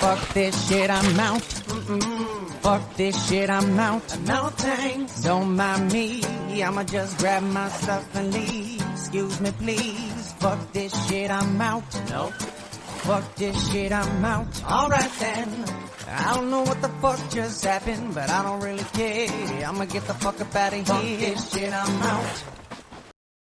Fuck this shit, I'm out. Fuck this shit, I'm out. No thanks. Don't mind me, I'ma just grab my stuff and leave. Excuse me, please. Fuck this shit, I'm out. No. Fuck this shit, I'm out. Alright then. I don't know what the fuck just happened, but I don't really care. I'ma get the fuck up out of here. Fuck this shit, I'm out.